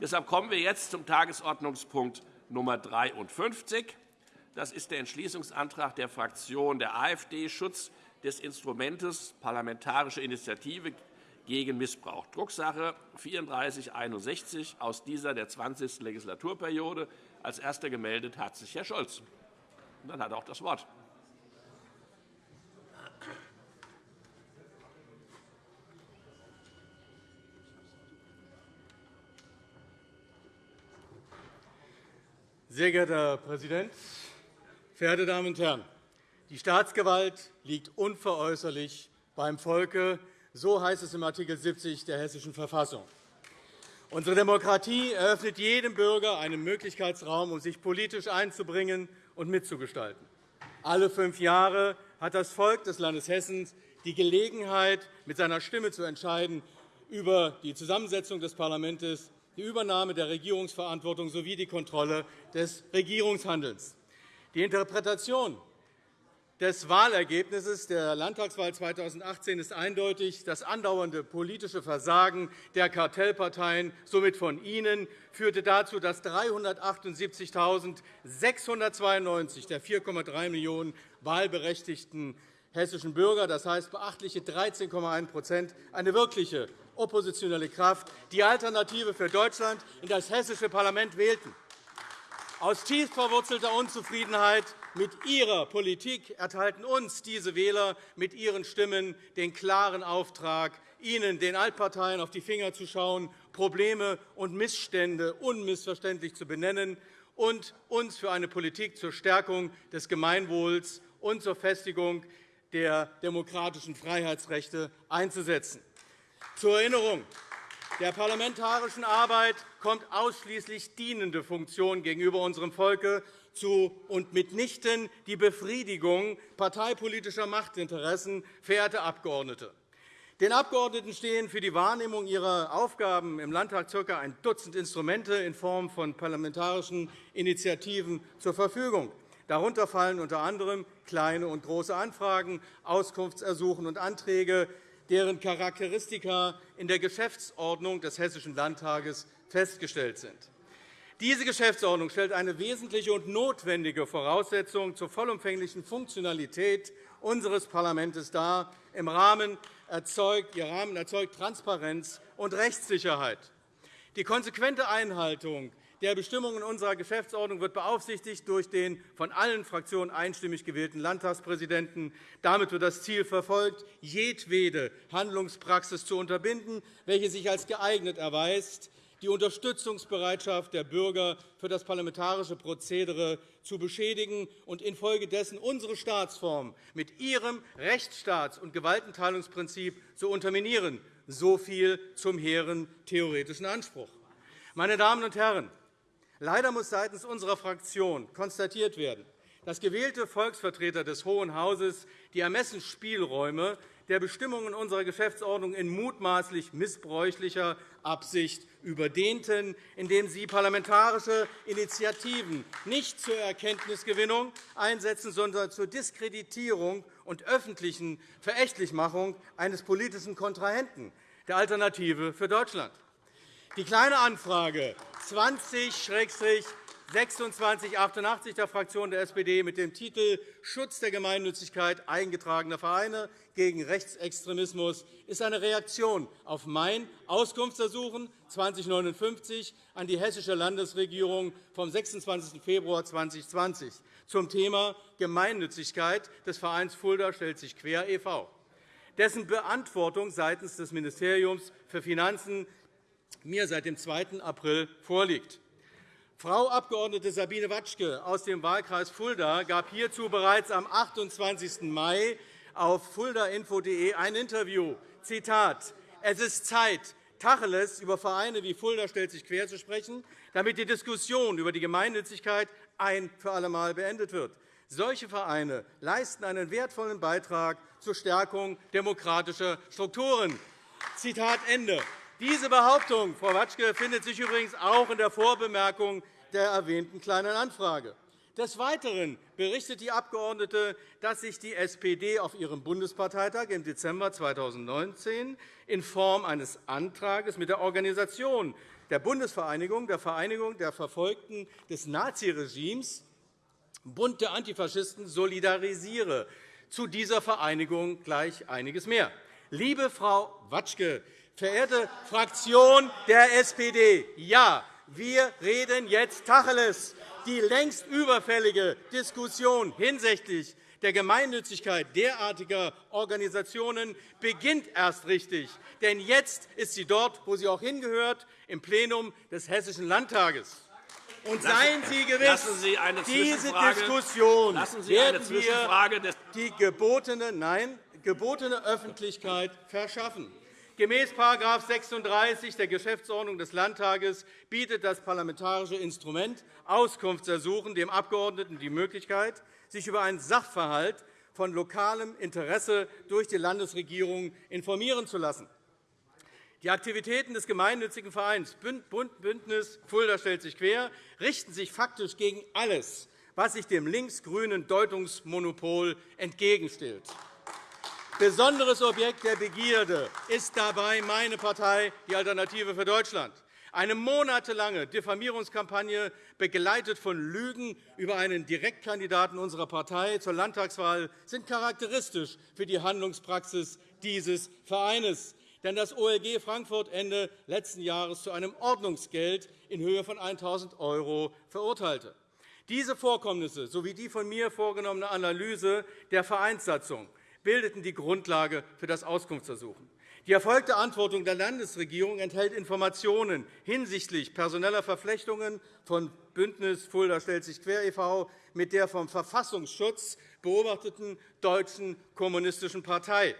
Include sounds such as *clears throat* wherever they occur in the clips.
Deshalb kommen wir jetzt zum Tagesordnungspunkt Nummer 53. Das ist der Entschließungsantrag der Fraktion der AfD Schutz des Instruments Parlamentarische Initiative gegen Missbrauch, Drucksache 3461 aus dieser der 20. Legislaturperiode. Als Erster gemeldet hat sich Herr Scholz. Und dann hat er auch das Wort. Sehr geehrter Herr Präsident, verehrte Damen und Herren! Die Staatsgewalt liegt unveräußerlich beim Volke. So heißt es im Art. 70 der Hessischen Verfassung. Unsere Demokratie eröffnet jedem Bürger einen Möglichkeitsraum, um sich politisch einzubringen und mitzugestalten. Alle fünf Jahre hat das Volk des Landes Hessen die Gelegenheit, mit seiner Stimme zu entscheiden über die Zusammensetzung des Parlaments die Übernahme der Regierungsverantwortung sowie die Kontrolle des Regierungshandelns. Die Interpretation des Wahlergebnisses der Landtagswahl 2018 ist eindeutig. Das andauernde politische Versagen der Kartellparteien, somit von Ihnen, führte dazu, dass 378.692 der 4,3 Millionen wahlberechtigten hessischen Bürger, das heißt beachtliche 13,1% eine wirkliche oppositionelle Kraft die Alternative für Deutschland in das hessische Parlament wählten. Aus tief verwurzelter Unzufriedenheit mit Ihrer Politik erteilten uns diese Wähler mit ihren Stimmen den klaren Auftrag, Ihnen, den Altparteien, auf die Finger zu schauen, Probleme und Missstände unmissverständlich zu benennen und uns für eine Politik zur Stärkung des Gemeinwohls und zur Festigung der demokratischen Freiheitsrechte einzusetzen. Zur Erinnerung. Der parlamentarischen Arbeit kommt ausschließlich dienende Funktion gegenüber unserem Volke zu und mitnichten die Befriedigung parteipolitischer Machtinteressen, verehrte Abgeordnete. Den Abgeordneten stehen für die Wahrnehmung ihrer Aufgaben im Landtag ca. ein Dutzend Instrumente in Form von parlamentarischen Initiativen zur Verfügung. Darunter fallen unter anderem kleine und große Anfragen, Auskunftsersuchen und Anträge, deren Charakteristika in der Geschäftsordnung des Hessischen Landtages festgestellt sind. Diese Geschäftsordnung stellt eine wesentliche und notwendige Voraussetzung zur vollumfänglichen Funktionalität unseres Parlaments dar. Im Rahmen erzeugt, Ihr Rahmen erzeugt Transparenz und Rechtssicherheit. Die konsequente Einhaltung der Bestimmungen unserer Geschäftsordnung wird beaufsichtigt durch den von allen Fraktionen einstimmig gewählten Landtagspräsidenten. Damit wird das Ziel verfolgt, jedwede Handlungspraxis zu unterbinden, welche sich als geeignet erweist, die Unterstützungsbereitschaft der Bürger für das parlamentarische Prozedere zu beschädigen und infolgedessen unsere Staatsform mit ihrem Rechtsstaats- und Gewaltenteilungsprinzip zu unterminieren. So viel zum hehren theoretischen Anspruch. Meine Damen und Herren, Leider muss seitens unserer Fraktion konstatiert werden, dass gewählte Volksvertreter des Hohen Hauses die Ermessensspielräume der Bestimmungen unserer Geschäftsordnung in mutmaßlich missbräuchlicher Absicht überdehnten, indem sie parlamentarische Initiativen nicht zur Erkenntnisgewinnung einsetzen, sondern zur Diskreditierung und öffentlichen Verächtlichmachung eines politischen Kontrahenten, der Alternative für Deutschland. Die Kleine Anfrage 20-2688 der Fraktion der SPD mit dem Titel Schutz der Gemeinnützigkeit eingetragener Vereine gegen Rechtsextremismus ist eine Reaktion auf mein Auskunftsersuchen 2059 an die Hessische Landesregierung vom 26. Februar 2020 zum Thema Gemeinnützigkeit des Vereins Fulda stellt sich quer e.V., dessen Beantwortung seitens des Ministeriums für Finanzen mir seit dem 2. April vorliegt. Frau Abg. Sabine Watschke aus dem Wahlkreis Fulda gab hierzu bereits am 28. Mai auf fuldainfo.de ein Interview. Zitat, es ist Zeit, Tacheles über Vereine wie Fulda stellt sich quer zu sprechen, damit die Diskussion über die Gemeinnützigkeit ein für allemal beendet wird. Solche Vereine leisten einen wertvollen Beitrag zur Stärkung demokratischer Strukturen. Zitat Ende. Diese Behauptung, Frau Watschke, findet sich übrigens auch in der Vorbemerkung der erwähnten Kleinen Anfrage. Des Weiteren berichtet die Abgeordnete, dass sich die SPD auf ihrem Bundesparteitag im Dezember 2019 in Form eines Antrags mit der Organisation der Bundesvereinigung, der Vereinigung der Verfolgten des Naziregimes, Bund der Antifaschisten, solidarisiere. Zu dieser Vereinigung gleich einiges mehr. Liebe Frau Watschke, verehrte Fraktion der SPD, ja, wir reden jetzt Tacheles. Die längst überfällige Diskussion hinsichtlich der Gemeinnützigkeit derartiger Organisationen beginnt erst richtig. Denn jetzt ist sie dort, wo sie auch hingehört, im Plenum des Hessischen Landtages. Und seien Sie gewiss, Sie diese Diskussion werden wir die gebotene, nein, gebotene Öffentlichkeit verschaffen. Gemäß § 36 der Geschäftsordnung des Landtages bietet das parlamentarische Instrument Auskunftsersuchen dem Abgeordneten die Möglichkeit, sich über einen Sachverhalt von lokalem Interesse durch die Landesregierung informieren zu lassen. Die Aktivitäten des gemeinnützigen Vereins Bündnis Fulda stellt sich quer richten sich faktisch gegen alles, was sich dem links-grünen Deutungsmonopol entgegenstellt. Besonderes Objekt der Begierde ist dabei meine Partei, die Alternative für Deutschland. Eine monatelange Diffamierungskampagne, begleitet von Lügen über einen Direktkandidaten unserer Partei zur Landtagswahl, sind charakteristisch für die Handlungspraxis dieses Vereins. Denn das OLG Frankfurt Ende letzten Jahres zu einem Ordnungsgeld in Höhe von 1.000 € verurteilte. Diese Vorkommnisse sowie die von mir vorgenommene Analyse der Vereinssatzung bildeten die Grundlage für das Auskunftsersuchen. Die erfolgte Antwortung der Landesregierung enthält Informationen hinsichtlich personeller Verflechtungen von Bündnis Fulda stellt sich quer e.V. mit der vom Verfassungsschutz beobachteten Deutschen Kommunistischen Partei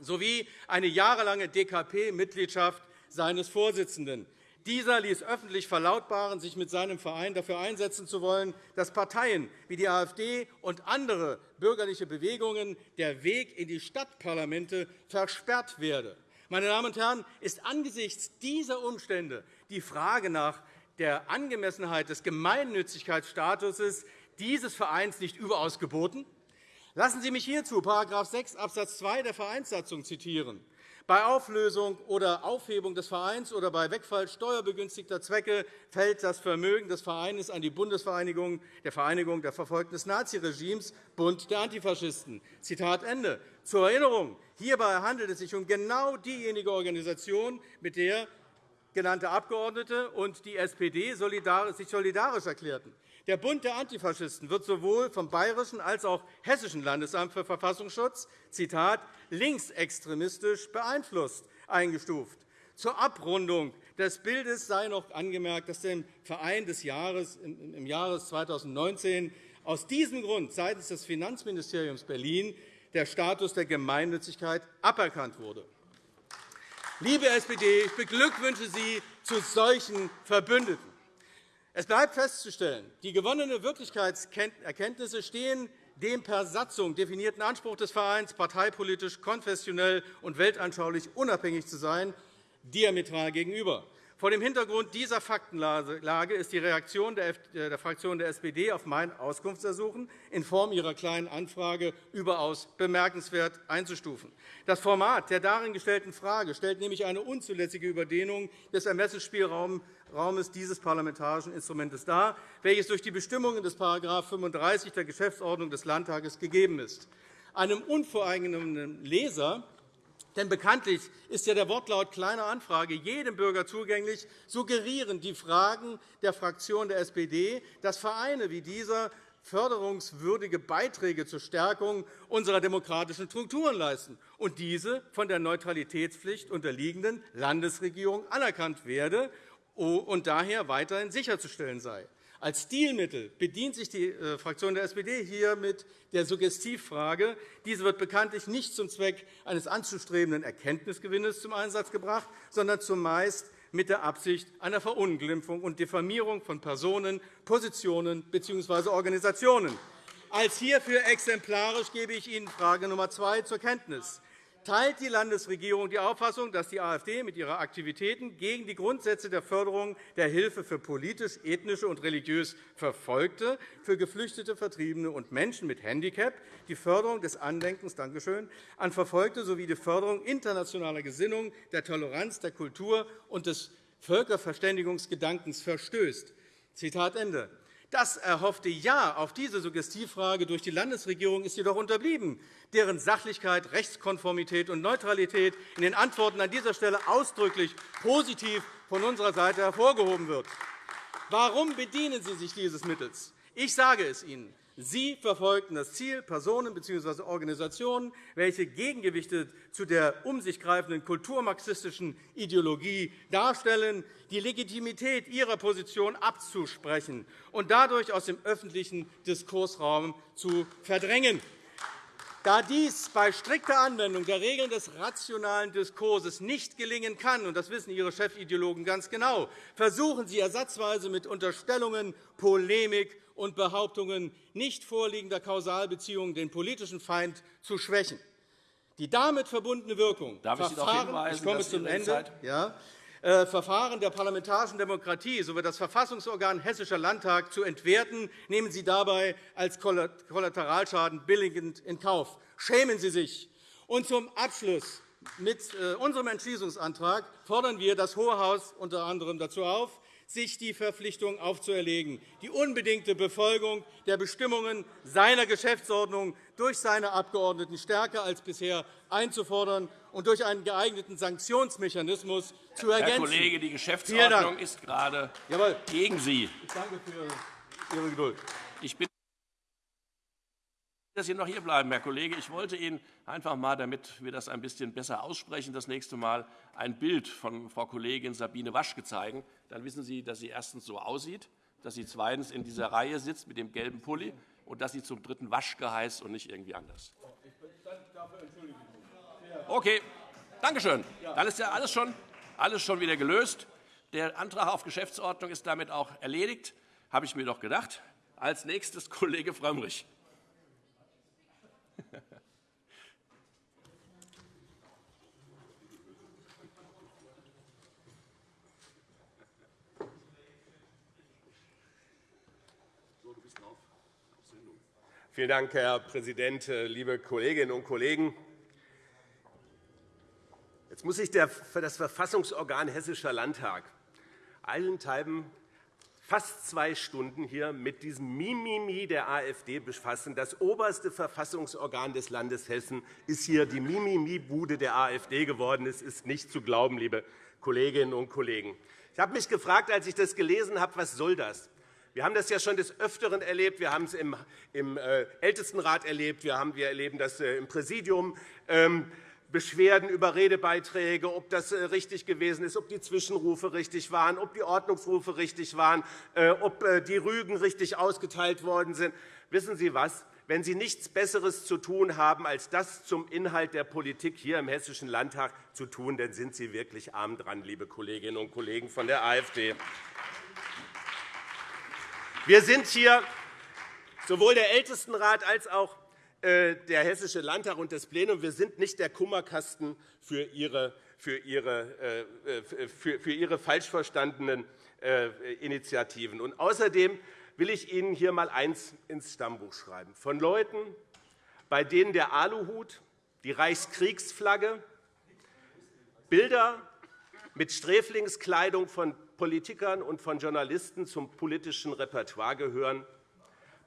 sowie eine jahrelange DKP-Mitgliedschaft seines Vorsitzenden. Dieser ließ öffentlich verlautbaren, sich mit seinem Verein dafür einsetzen zu wollen, dass Parteien wie die AfD und andere bürgerliche Bewegungen der Weg in die Stadtparlamente versperrt werde. Meine Damen und Herren, ist angesichts dieser Umstände die Frage nach der Angemessenheit des Gemeinnützigkeitsstatus dieses Vereins nicht überaus geboten? Lassen Sie mich hierzu § 6 Abs. 2 der Vereinssatzung zitieren. Bei Auflösung oder Aufhebung des Vereins oder bei Wegfall steuerbegünstigter Zwecke fällt das Vermögen des Vereins an die Bundesvereinigung der Vereinigung der Verfolgten des Naziregimes, Bund der Antifaschisten. Zitat Ende. Zur Erinnerung, hierbei handelt es sich um genau diejenige Organisation, mit der genannte Abgeordnete und die SPD sich solidarisch erklärten. Der Bund der Antifaschisten wird sowohl vom Bayerischen als auch Hessischen Landesamt für Verfassungsschutz Zitat, linksextremistisch beeinflusst eingestuft. Zur Abrundung des Bildes sei noch angemerkt, dass dem Verein des Jahres, im Jahre 2019 aus diesem Grund seitens des Finanzministeriums Berlin der Status der Gemeinnützigkeit aberkannt wurde. Liebe SPD, ich beglückwünsche Sie zu solchen Verbündeten. Es bleibt festzustellen, die gewonnenen Wirklichkeitserkenntnisse stehen dem per Satzung definierten Anspruch des Vereins, parteipolitisch, konfessionell und weltanschaulich unabhängig zu sein, diametral gegenüber. Vor dem Hintergrund dieser Faktenlage ist die Reaktion der Fraktion der SPD auf mein Auskunftsersuchen in Form ihrer Kleinen Anfrage überaus bemerkenswert einzustufen. Das Format der darin gestellten Frage stellt nämlich eine unzulässige Überdehnung des Ermessensspielraums dieses parlamentarischen Instruments dar, welches durch die Bestimmungen des § 35 der Geschäftsordnung des Landtages gegeben ist. Einem unvoreingenommenen Leser denn bekanntlich ist ja der Wortlaut kleiner Anfrage jedem Bürger zugänglich, suggerieren die Fragen der Fraktion der SPD, dass Vereine wie dieser förderungswürdige Beiträge zur Stärkung unserer demokratischen Strukturen leisten und diese von der Neutralitätspflicht unterliegenden Landesregierung anerkannt werde und daher weiterhin sicherzustellen sei. Als Stilmittel bedient sich die äh, Fraktion der SPD hier mit der Suggestivfrage. Diese wird bekanntlich nicht zum Zweck eines anzustrebenden Erkenntnisgewinnes zum Einsatz gebracht, sondern zumeist mit der Absicht einer Verunglimpfung und Diffamierung von Personen, Positionen bzw. Organisationen. Als hierfür exemplarisch gebe ich Ihnen Frage Nummer 2 zur Kenntnis. Teilt die Landesregierung die Auffassung, dass die AfD mit ihrer Aktivitäten gegen die Grundsätze der Förderung der Hilfe für politisch, ethnische und religiös Verfolgte, für Geflüchtete, Vertriebene und Menschen mit Handicap, die Förderung des Andenkens Dankeschön, an Verfolgte sowie die Förderung internationaler Gesinnung, der Toleranz, der Kultur und des Völkerverständigungsgedankens verstößt. Zitat Ende. Das erhoffte Ja auf diese Suggestivfrage durch die Landesregierung ist jedoch unterblieben, deren Sachlichkeit, Rechtskonformität und Neutralität in den Antworten an dieser Stelle ausdrücklich positiv von unserer Seite hervorgehoben wird. Warum bedienen Sie sich dieses Mittels? Ich sage es Ihnen. Sie verfolgten das Ziel, Personen bzw. Organisationen, welche Gegengewichte zu der um sich greifenden kulturmarxistischen Ideologie darstellen, die Legitimität ihrer Position abzusprechen und dadurch aus dem öffentlichen Diskursraum zu verdrängen. Da dies bei strikter Anwendung der Regeln des rationalen Diskurses nicht gelingen kann, und das wissen Ihre Chefideologen ganz genau, versuchen Sie ersatzweise mit Unterstellungen, Polemik und Behauptungen nicht vorliegender Kausalbeziehungen den politischen Feind zu schwächen. Die damit verbundene Wirkung Darf ich darauf hinweisen, ich komme zum Ende. Ja, äh, Verfahren der parlamentarischen Demokratie sowie das Verfassungsorgan Hessischer Landtag zu entwerten, nehmen Sie dabei als Kollateralschaden billigend in Kauf. Schämen Sie sich! Und zum Abschluss. Mit äh, unserem Entschließungsantrag fordern wir das Hohe Haus unter anderem dazu auf, sich die Verpflichtung aufzuerlegen, die unbedingte Befolgung der Bestimmungen seiner Geschäftsordnung durch seine Abgeordneten stärker als bisher einzufordern und durch einen geeigneten Sanktionsmechanismus zu ergänzen. Herr Kollege, die Geschäftsordnung ist gerade Jawohl. gegen Sie. Ich danke für Ihre Geduld. Ich bin dass Sie noch hier bleiben, Herr Kollege. Ich wollte Ihnen einfach einmal, damit wir das ein bisschen besser aussprechen, das nächste Mal ein Bild von Frau Kollegin Sabine Waschke zeigen. Dann wissen Sie, dass sie erstens so aussieht, dass sie zweitens in dieser Reihe sitzt mit dem gelben Pulli und dass sie zum dritten Waschke heißt und nicht irgendwie anders. Okay, danke schön. Dann ist ja alles schon, alles schon wieder gelöst. Der Antrag auf Geschäftsordnung ist damit auch erledigt, habe ich mir doch gedacht. Als nächstes Kollege Frömmrich. Vielen Dank, Herr Präsident, liebe Kolleginnen und Kollegen! Jetzt muss sich das Verfassungsorgan Hessischer Landtag allenthalben fast zwei Stunden hier mit diesem Mimimi der AfD befassen. Das oberste Verfassungsorgan des Landes Hessen ist hier die Mimimi-Bude der AfD geworden. Es ist nicht zu glauben, liebe Kolleginnen und Kollegen. Ich habe mich gefragt, als ich das gelesen habe, was soll das? Wir haben das ja schon des Öfteren erlebt. Wir haben es im, äh, Ältestenrat erlebt. Wir, erleben das äh, im Präsidium. Ähm, Beschwerden über Redebeiträge, ob das äh, richtig gewesen ist, ob die Zwischenrufe richtig waren, ob die Ordnungsrufe richtig waren, ob die Rügen richtig ausgeteilt worden sind. Wissen Sie was? Wenn Sie nichts Besseres zu tun haben, als das zum Inhalt der Politik hier im Hessischen Landtag zu tun, dann sind Sie wirklich arm dran, liebe Kolleginnen und Kollegen von der AfD. Wir sind hier sowohl der Ältestenrat als auch äh, der Hessische Landtag und das Plenum. Wir sind nicht der Kummerkasten für Ihre, für Ihre, äh, für Ihre falsch verstandenen äh, Initiativen. Und außerdem will ich Ihnen hier einmal eins ins Stammbuch schreiben. Von Leuten, bei denen der Aluhut, die Reichskriegsflagge, Bilder mit Sträflingskleidung von Politikern und von Journalisten zum politischen Repertoire gehören,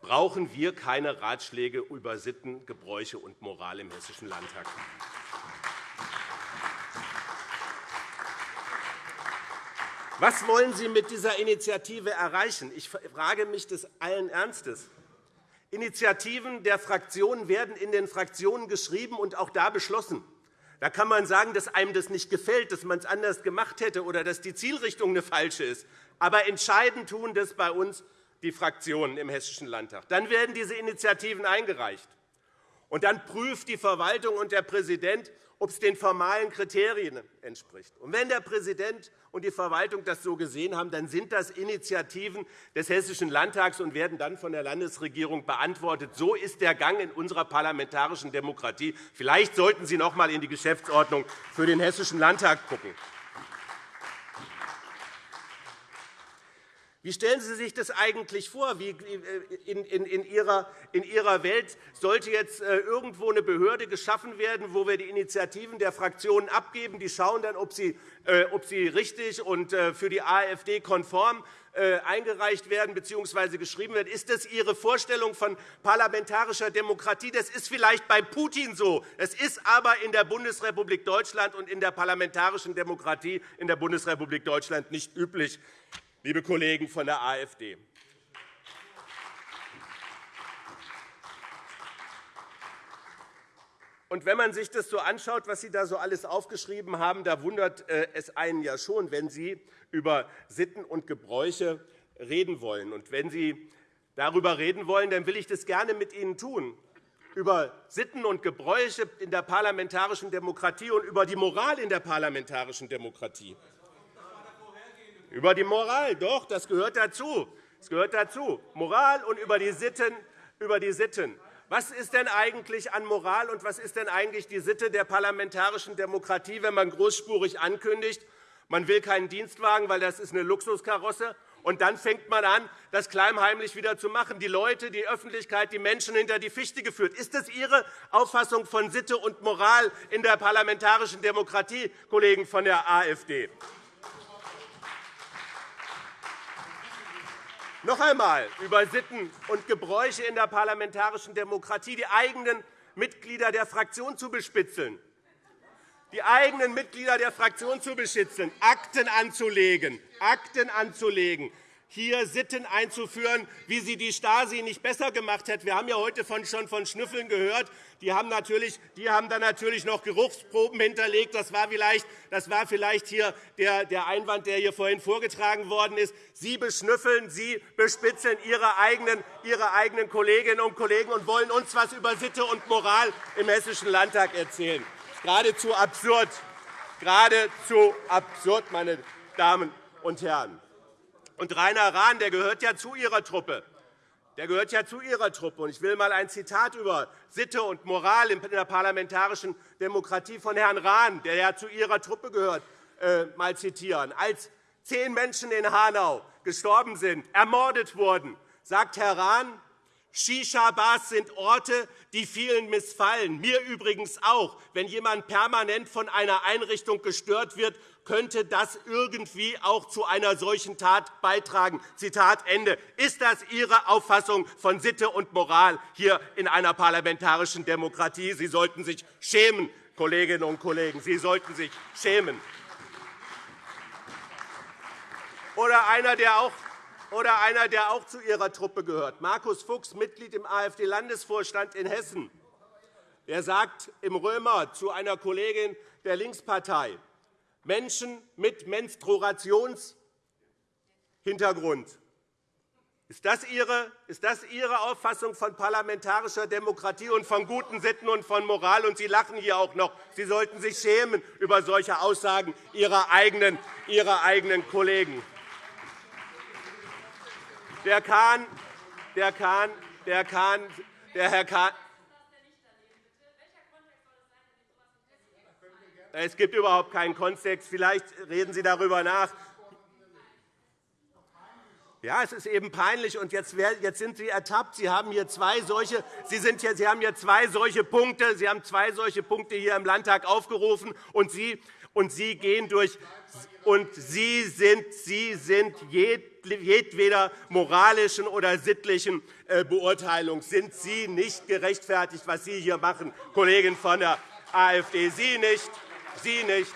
brauchen wir keine Ratschläge über Sitten, Gebräuche und Moral im Hessischen Landtag. Was wollen Sie mit dieser Initiative erreichen? Ich frage mich das allen Ernstes. Initiativen der Fraktionen werden in den Fraktionen geschrieben und auch da beschlossen. Da kann man sagen, dass einem das nicht gefällt, dass man es anders gemacht hätte oder dass die Zielrichtung eine falsche ist. Aber entscheidend tun das bei uns die Fraktionen im Hessischen Landtag. Dann werden diese Initiativen eingereicht. Und dann prüft die Verwaltung und der Präsident, ob es den formalen Kriterien entspricht. Und wenn der Präsident und die Verwaltung das so gesehen haben, dann sind das Initiativen des Hessischen Landtags und werden dann von der Landesregierung beantwortet. So ist der Gang in unserer parlamentarischen Demokratie. Vielleicht sollten Sie noch einmal in die Geschäftsordnung für den Hessischen Landtag schauen. Wie stellen Sie sich das eigentlich vor? Wie in, in, ihrer, Welt sollte jetzt äh, irgendwo eine Behörde geschaffen werden, wo wir die Initiativen der Fraktionen abgeben? Die schauen dann, ob sie, äh, richtig und äh, für die AfD konform eingereicht werden bzw. geschrieben werden. Ist das Ihre Vorstellung von parlamentarischer Demokratie? Das ist vielleicht bei Putin so. Das ist aber in der Bundesrepublik Deutschland und in der parlamentarischen Demokratie in der Bundesrepublik Deutschland nicht üblich liebe Kollegen von der AfD. Und wenn man sich das so anschaut, was Sie da so alles aufgeschrieben haben, da wundert äh, es einen ja schon, wenn Sie über Sitten und Gebräuche reden wollen. Und wenn Sie darüber reden wollen, dann will ich das gerne mit Ihnen tun über Sitten und Gebräuche in der parlamentarischen Demokratie und über die Moral in der parlamentarischen Demokratie. Über die Moral, doch, das gehört dazu. Das gehört dazu. Moral und über die Sitten. Über die Sitten. Was ist denn eigentlich an Moral und was ist denn eigentlich die Sitte der parlamentarischen Demokratie, wenn man großspurig ankündigt, man will keinen Dienstwagen, weil das ist eine Luxuskarosse, und dann fängt man an, das klammheimlich wieder zu machen, die Leute, die Öffentlichkeit, die Menschen hinter die Fichte geführt. Ist das Ihre Auffassung von Sitte und Moral in der parlamentarischen Demokratie, Kollegen von der AfD? Noch einmal über Sitten und Gebräuche in der parlamentarischen Demokratie, die eigenen Mitglieder der Fraktion zu bespitzeln, die eigenen Mitglieder der Fraktion zu beschützen, Akten anzulegen, Akten anzulegen, hier Sitten einzuführen, wie sie die Stasi nicht besser gemacht hat. Wir haben ja heute schon von Schnüffeln gehört. Die haben, natürlich, die haben dann natürlich noch Geruchsproben hinterlegt. Das war vielleicht, das war vielleicht hier der, Einwand, der hier vorhin vorgetragen worden ist. Sie beschnüffeln, Sie bespitzeln Ihre eigenen, Ihre eigenen Kolleginnen und Kollegen und wollen uns etwas über Sitte und Moral im Hessischen Landtag erzählen. Geradezu absurd. Geradezu absurd, meine Damen und Herren. Und Rainer Rahn der gehört ja zu Ihrer Truppe. Der gehört ja zu Ihrer Truppe. Ich will einmal ein Zitat über Sitte und Moral in der parlamentarischen Demokratie von Herrn Rahn, der ja zu Ihrer Truppe gehört, äh, mal zitieren. Als zehn Menschen in Hanau gestorben sind, ermordet wurden, sagt Herr Rahn, Shisha-Bars sind Orte, die vielen missfallen, mir übrigens auch. Wenn jemand permanent von einer Einrichtung gestört wird, könnte das irgendwie auch zu einer solchen Tat beitragen. Zitat Ende. Ist das Ihre Auffassung von Sitte und Moral hier in einer parlamentarischen Demokratie? Sie sollten sich schämen, Kolleginnen und Kollegen. Sie sollten sich schämen. Oder einer, der auch oder einer, der auch zu Ihrer Truppe gehört, Markus Fuchs, Mitglied im AfD-Landesvorstand in Hessen. Er sagt im Römer zu einer Kollegin der Linkspartei, Menschen mit Menstruationshintergrund. Ist das, Ihre, ist das Ihre Auffassung von parlamentarischer Demokratie und von guten Sitten und von Moral? Und Sie lachen hier auch noch. Sie sollten sich schämen über solche Aussagen Ihrer eigenen, Ihrer eigenen Kollegen. Der Kahn, der Kahn, der Kahn, der Herr Kahn, Es gibt überhaupt keinen Kontext. Vielleicht reden Sie darüber nach. Ja, es ist eben peinlich. Und jetzt, sind Sie ertappt. Sie haben hier zwei solche, Sie, sind hier, Sie haben hier zwei solche Punkte. Sie haben zwei solche Punkte hier im Landtag aufgerufen, und Sie, und Sie gehen durch. Und Sie sind, Sie sind jedweder moralischen oder sittlichen äh, Beurteilung sind Sie nicht gerechtfertigt, was Sie hier machen, Kollegen von der AfD. Sie nicht. Sie nicht.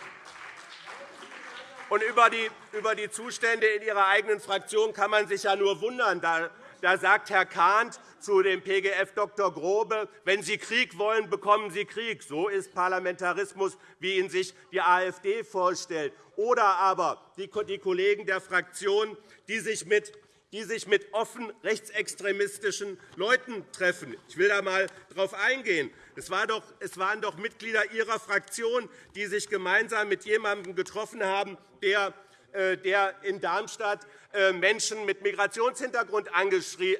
Und über die, Zustände in Ihrer eigenen Fraktion kann man sich ja nur wundern. Da, da sagt Herr Kahnt zu dem PGF Dr. Grobe, wenn Sie Krieg wollen, bekommen Sie Krieg. So ist Parlamentarismus, wie ihn sich die AfD vorstellt. Oder aber die Kollegen der Fraktion, die sich mit die sich mit offen rechtsextremistischen Leuten treffen. Ich will da einmal darauf eingehen. Es waren doch Mitglieder Ihrer Fraktion, die sich gemeinsam mit jemandem getroffen haben, der äh, in Darmstadt äh, Menschen mit Migrationshintergrund äh,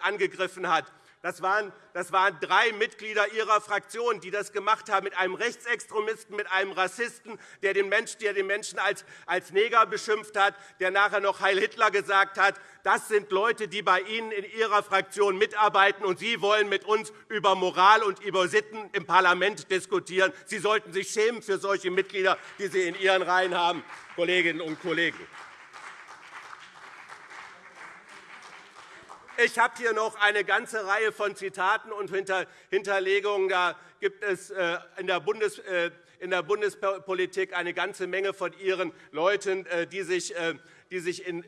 angegriffen hat. Das waren, das waren drei Mitglieder Ihrer Fraktion, die das gemacht haben, mit einem Rechtsextremisten, mit einem Rassisten, der den Menschen, der den Menschen als, als Neger beschimpft hat, der nachher noch Heil Hitler gesagt hat. Das sind Leute, die bei Ihnen in Ihrer Fraktion mitarbeiten, und Sie wollen mit uns über Moral und über Sitten im Parlament diskutieren. Sie sollten sich schämen für solche Mitglieder, die Sie in Ihren Reihen haben, Kolleginnen und Kollegen. Ich habe hier noch eine ganze Reihe von Zitaten und Hinterlegungen. Da gibt es äh, in der, Bundes, äh, in der Bundespolitik eine ganze Menge von Ihren Leuten, äh, die sich, die sich in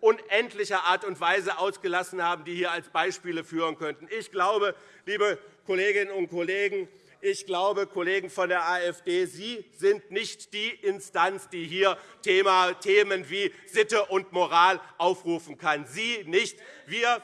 unendlicher Art und Weise ausgelassen haben, die hier als Beispiele führen könnten. Ich glaube, liebe Kolleginnen und Kollegen, ich glaube, Kollegen von der AfD, Sie sind nicht die Instanz, die hier Themen wie Sitte und Moral aufrufen kann. Sie nicht. Wir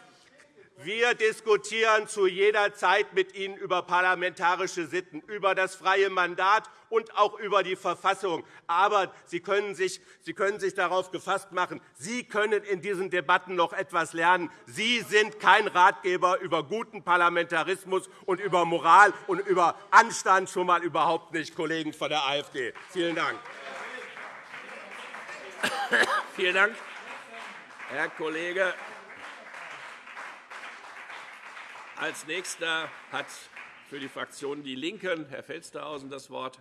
wir diskutieren zu jeder Zeit mit Ihnen über parlamentarische Sitten, über das freie Mandat und auch über die Verfassung. Aber Sie können sich, Sie können sich darauf gefasst machen, Sie können in diesen Debatten noch etwas lernen. Sie sind kein Ratgeber über guten Parlamentarismus und über Moral und über Anstand schon einmal überhaupt nicht, Kollegen von der AfD. Vielen Dank. Vielen Dank, Herr Kollege Als Nächster hat für die Fraktion Die Linken Herr Felstehausen das Wort.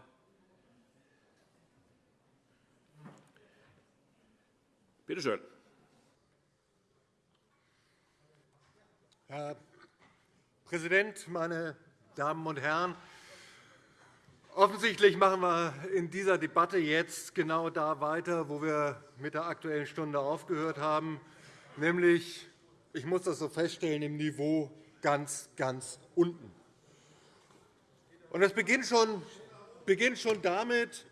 Bitte schön. Herr Präsident, meine Damen und Herren! Offensichtlich machen wir in dieser Debatte jetzt genau da weiter, wo wir mit der Aktuellen Stunde aufgehört haben, nämlich, ich muss das so feststellen, im Niveau ganz, ganz unten. Und das beginnt schon, beginnt schon damit,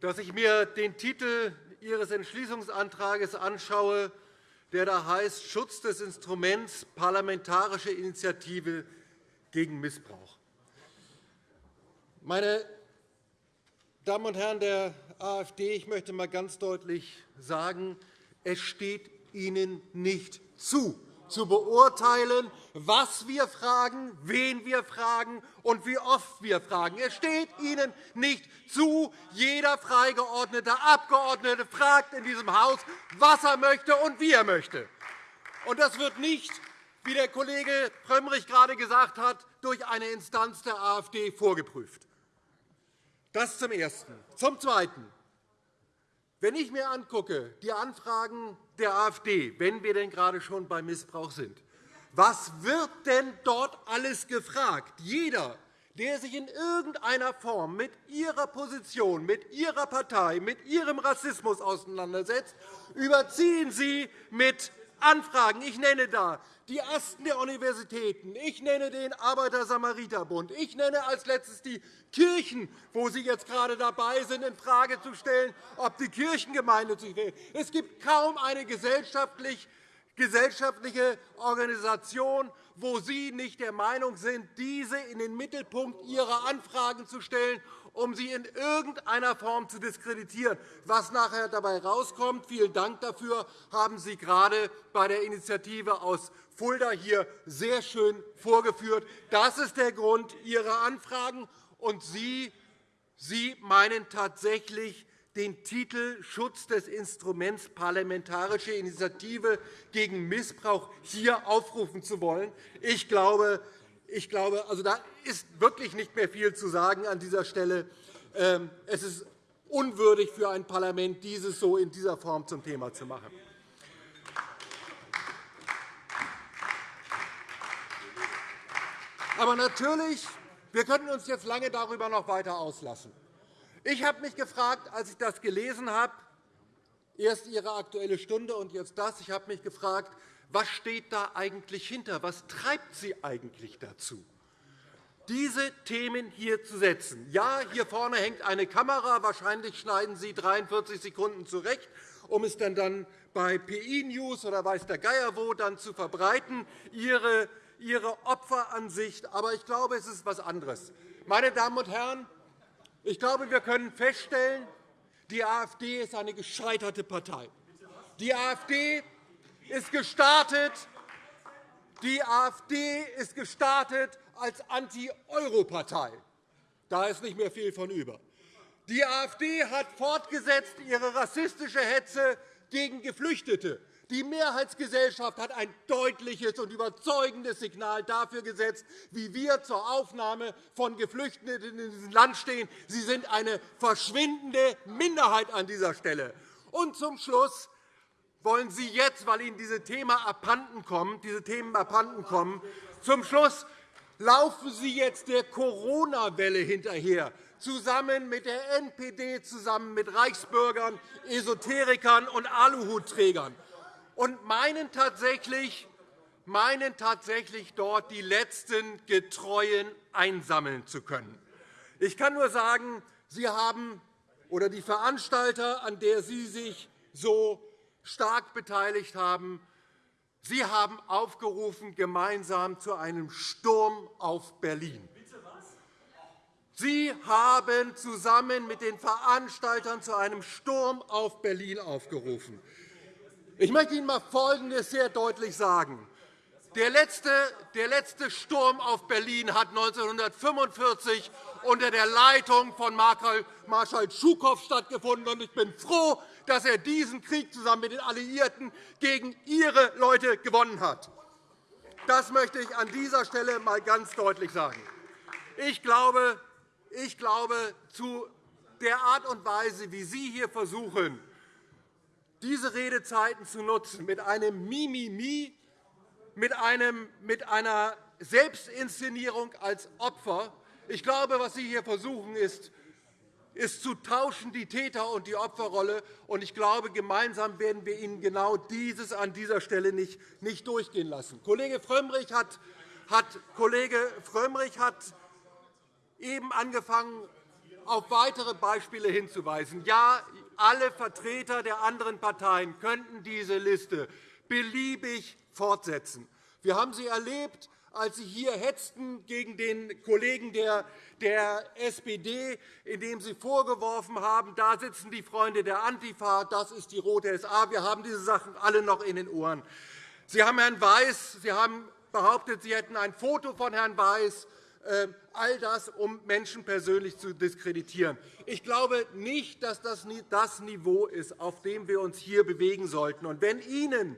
dass ich mir den Titel Ihres Entschließungsantrags anschaue, der da heißt Schutz des Instruments Parlamentarische Initiative gegen Missbrauch. Meine Damen und Herren der AfD, ich möchte einmal ganz deutlich sagen, es steht Ihnen nicht zu, zu beurteilen, was wir fragen, wen wir fragen und wie oft wir fragen. Es steht Ihnen nicht zu. Jeder freigeordnete Abgeordnete fragt in diesem Haus, was er möchte und wie er möchte. Und das wird nicht, wie der Kollege Frömmrich gerade gesagt hat, durch eine Instanz der AfD vorgeprüft. Das zum Ersten. Zum Zweiten. Wenn ich mir angucke, die Anfragen der AfD, wenn wir denn gerade schon beim Missbrauch sind, was wird denn dort alles gefragt? Jeder, der sich in irgendeiner Form mit Ihrer Position, mit Ihrer Partei, mit Ihrem Rassismus auseinandersetzt, überziehen Sie mit Anfragen. Ich nenne da die Asten der Universitäten, ich nenne den Arbeiter-Samariter-Bund, ich nenne als Letztes die Kirchen, wo Sie jetzt gerade dabei sind, infrage zu stellen, ob die Kirchengemeinde sich will. Es gibt kaum eine gesellschaftlich gesellschaftliche Organisation, wo Sie nicht der Meinung sind, diese in den Mittelpunkt Ihrer Anfragen zu stellen um sie in irgendeiner Form zu diskreditieren. Was nachher dabei herauskommt, vielen Dank dafür, haben Sie gerade bei der Initiative aus Fulda hier sehr schön vorgeführt. Das ist der Grund Ihrer Anfragen. Und Sie, Sie meinen tatsächlich, den Titel Schutz des Instruments Parlamentarische Initiative gegen Missbrauch hier aufrufen zu wollen. Ich glaube, ich glaube, also da ist wirklich nicht mehr viel zu sagen an dieser Stelle. Ähm, es ist unwürdig für ein Parlament, dieses so in dieser Form zum Thema zu machen. Aber natürlich, wir könnten uns jetzt lange darüber noch weiter auslassen. Ich habe mich gefragt, als ich das gelesen habe, erst Ihre Aktuelle Stunde und jetzt das, ich habe mich gefragt, was steht da eigentlich hinter? Was treibt Sie eigentlich dazu? diese Themen hier zu setzen. Ja, hier vorne hängt eine Kamera. Wahrscheinlich schneiden Sie 43 Sekunden zurecht, um es dann, bei PI News oder weiß der Geier wo dann zu verbreiten, Ihre, Ihre Opferansicht. Aber ich glaube, es ist etwas anderes. Meine Damen und Herren, ich glaube, wir können feststellen, die AfD ist eine gescheiterte Partei. Die AfD ist gestartet Die AfD ist gestartet als Anti-Euro-Partei. Da ist nicht mehr viel von über. Die AfD hat fortgesetzt ihre rassistische Hetze gegen Geflüchtete. Die Mehrheitsgesellschaft hat ein deutliches und überzeugendes Signal dafür gesetzt, wie wir zur Aufnahme von Geflüchteten in diesem Land stehen. Sie sind eine verschwindende Minderheit an dieser Stelle. Und zum Schluss wollen Sie jetzt, weil Ihnen diese Themen abhanden kommen, diese Themen abhanden kommen, zum Schluss laufen Sie jetzt der Corona-Welle hinterher, zusammen mit der NPD, zusammen mit Reichsbürgern, Esoterikern und Aluhutträgern und meinen tatsächlich, meinen tatsächlich dort die letzten Getreuen einsammeln zu können. Ich kann nur sagen, Sie haben oder die Veranstalter, an der Sie sich so stark beteiligt haben, Sie haben aufgerufen gemeinsam zu einem Sturm auf Berlin. Sie haben zusammen mit den Veranstaltern zu einem Sturm auf Berlin aufgerufen. Ich möchte Ihnen einmal Folgendes sehr deutlich sagen. Der letzte, der letzte Sturm auf Berlin hat 1945 unter der Leitung von Marschall Schukow stattgefunden. Ich bin froh, dass er diesen Krieg zusammen mit den Alliierten gegen Ihre Leute gewonnen hat. Das möchte ich an dieser Stelle einmal ganz deutlich sagen. Ich glaube, ich glaube, zu der Art und Weise, wie Sie hier versuchen, diese Redezeiten zu nutzen, mit einem Mimimi, mit, einem, mit einer Selbstinszenierung als Opfer. Ich glaube, was Sie hier versuchen, ist, ist zu tauschen, die Täter- und die Opferrolle. Und ich glaube, gemeinsam werden wir Ihnen genau dieses an dieser Stelle nicht, nicht durchgehen lassen. Kollege Frömmrich hat, hat, Kollege Frömmrich hat eben angefangen, auf weitere Beispiele hinzuweisen. Ja, alle Vertreter der anderen Parteien könnten diese Liste beliebig fortsetzen. Wir haben sie erlebt, als Sie hier hetzten gegen den Kollegen der, der SPD, indem Sie vorgeworfen haben, da sitzen die Freunde der Antifa, das ist die rote SA. Wir haben diese Sachen alle noch in den Ohren. Sie haben Herrn Weiß, Sie haben behauptet, Sie hätten ein Foto von Herrn Weiß all das, um Menschen persönlich zu diskreditieren. Ich glaube nicht, dass das das Niveau ist, auf dem wir uns hier bewegen sollten. Und wenn Ihnen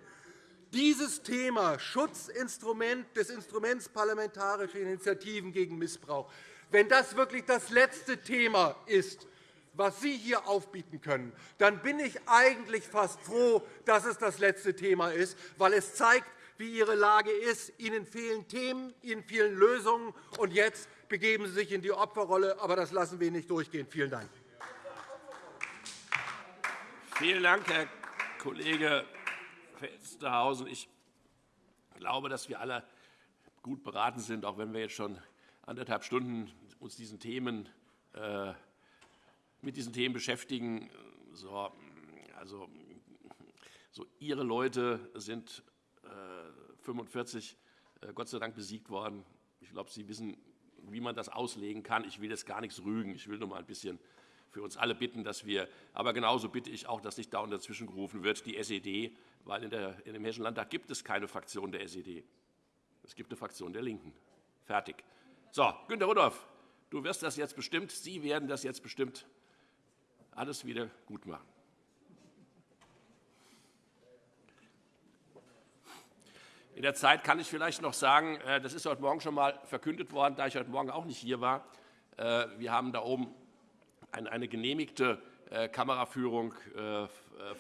dieses Thema Schutzinstrument des Instruments parlamentarische Initiativen gegen Missbrauch, wenn das wirklich das letzte Thema ist, was Sie hier aufbieten können, dann bin ich eigentlich fast froh, dass es das letzte Thema ist, weil es zeigt, wie Ihre Lage ist. Ihnen fehlen Themen, Ihnen fehlen Lösungen. Und jetzt begeben Sie sich in die Opferrolle. Aber das lassen wir nicht durchgehen. Vielen Dank. Vielen Dank, Herr Kollege Felstehausen. Ich glaube, dass wir alle gut beraten sind, auch wenn wir jetzt schon anderthalb Stunden uns diesen Themen, äh, mit diesen Themen beschäftigen. So, also, so, Ihre Leute sind 45 äh, Gott sei Dank besiegt worden. Ich glaube, Sie wissen, wie man das auslegen kann. Ich will jetzt gar nichts rügen. Ich will nur mal ein bisschen für uns alle bitten, dass wir, aber genauso bitte ich auch, dass nicht dauernd dazwischen gerufen wird, die SED, weil in, der, in dem Hessischen Landtag gibt es keine Fraktion der SED. Es gibt eine Fraktion der LINKEN. Fertig. So, Günter Rudolph, du wirst das jetzt bestimmt, Sie werden das jetzt bestimmt alles wieder gut machen. In der Zeit kann ich vielleicht noch sagen, äh, das ist heute Morgen schon einmal verkündet worden, da ich heute Morgen auch nicht hier war. Äh, wir haben da oben eine genehmigte äh, Kameraführung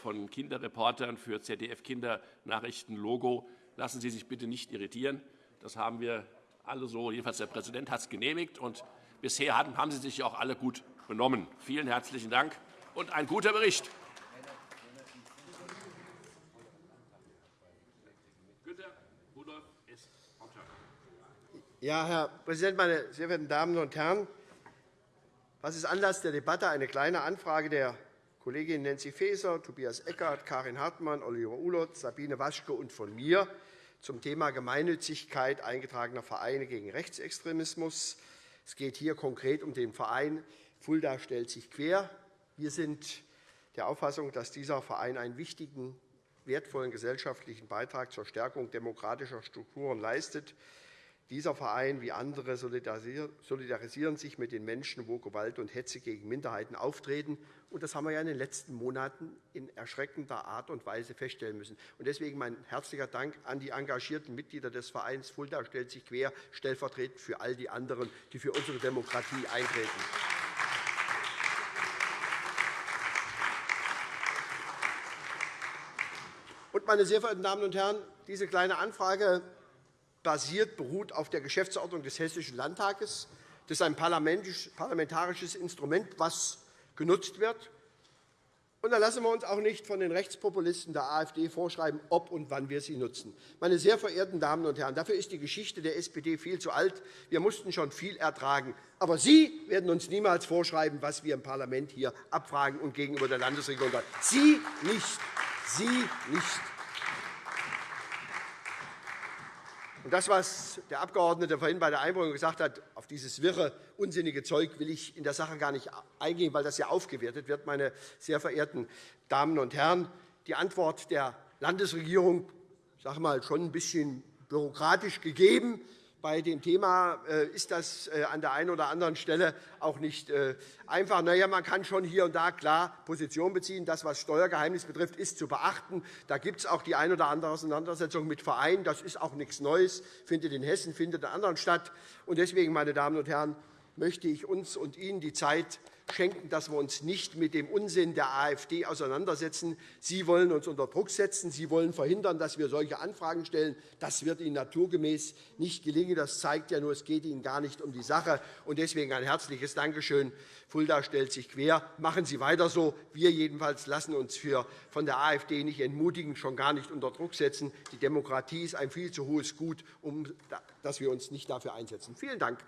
von Kinderreportern für ZDF Kindernachrichten Logo. Lassen Sie sich bitte nicht irritieren. Das haben wir alle so, jedenfalls der Präsident hat es genehmigt. Und bisher haben Sie sich auch alle gut benommen. Vielen herzlichen Dank und ein guter Bericht. Ja, Herr Präsident, meine sehr verehrten Damen und Herren! Was ist Anlass der Debatte? Eine Kleine Anfrage der Kolleginnen Nancy Faeser, Tobias Eckert, Karin Hartmann, Oliver Ulert, Sabine Waschke und von mir zum Thema Gemeinnützigkeit eingetragener Vereine gegen Rechtsextremismus. Es geht hier konkret um den Verein Fulda stellt sich quer. Wir sind der Auffassung, dass dieser Verein einen wichtigen wertvollen gesellschaftlichen Beitrag zur Stärkung demokratischer Strukturen leistet. Dieser Verein wie andere solidarisieren sich mit den Menschen, wo Gewalt und Hetze gegen Minderheiten auftreten. Das haben wir in den letzten Monaten in erschreckender Art und Weise feststellen müssen. Deswegen mein herzlicher Dank an die engagierten Mitglieder des Vereins Fulda stellt sich quer, stellvertretend für all die anderen, die für unsere Demokratie eintreten. Meine sehr verehrten Damen und Herren, diese Kleine Anfrage basiert, beruht auf der Geschäftsordnung des Hessischen Landtages. Das ist ein parlamentarisches Instrument, das genutzt wird. Und da lassen wir uns auch nicht von den Rechtspopulisten der AfD vorschreiben, ob und wann wir sie nutzen. Meine sehr verehrten Damen und Herren, dafür ist die Geschichte der SPD viel zu alt. Wir mussten schon viel ertragen. Aber Sie werden uns niemals vorschreiben, was wir im Parlament hier abfragen und gegenüber der Landesregierung. Sie nicht. Sie nicht. Das, was der Abgeordnete vorhin bei der Einbringung gesagt hat, auf dieses wirre, unsinnige Zeug will ich in der Sache gar nicht eingehen, weil das ja aufgewertet wird, meine sehr verehrten Damen und Herren. Die Antwort der Landesregierung sage mal, schon ein bisschen bürokratisch gegeben. Bei dem Thema äh, ist das äh, an der einen oder anderen Stelle auch nicht äh, einfach. Na ja, man kann schon hier und da klar Position beziehen. Das, was Steuergeheimnis betrifft, ist zu beachten. Da gibt es auch die eine oder andere Auseinandersetzung mit Vereinen. Das ist auch nichts Neues, findet in Hessen, findet in anderen statt. Deswegen, meine Damen und Herren, möchte ich uns und Ihnen die Zeit schenken, dass wir uns nicht mit dem Unsinn der AfD auseinandersetzen. Sie wollen uns unter Druck setzen. Sie wollen verhindern, dass wir solche Anfragen stellen. Das wird Ihnen naturgemäß nicht gelingen. Das zeigt ja nur, es geht Ihnen gar nicht um die Sache. Deswegen ein herzliches Dankeschön. Fulda stellt sich quer. Machen Sie weiter so. Wir jedenfalls lassen uns von der AfD nicht entmutigen, schon gar nicht unter Druck setzen. Die Demokratie ist ein viel zu hohes Gut, um dass wir uns nicht dafür einsetzen. Vielen Dank.